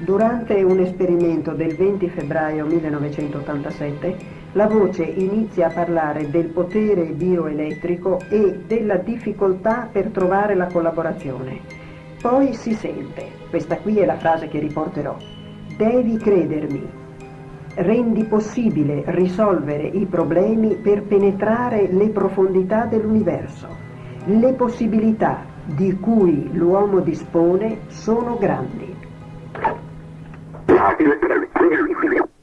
Durante un esperimento del 20 febbraio 1987, la voce inizia a parlare del potere bioelettrico e della difficoltà per trovare la collaborazione. Poi si sente, questa qui è la frase che riporterò, devi credermi, rendi possibile risolvere i problemi per penetrare le profondità dell'universo. Le possibilità di cui l'uomo dispone sono grandi. fácil esperar.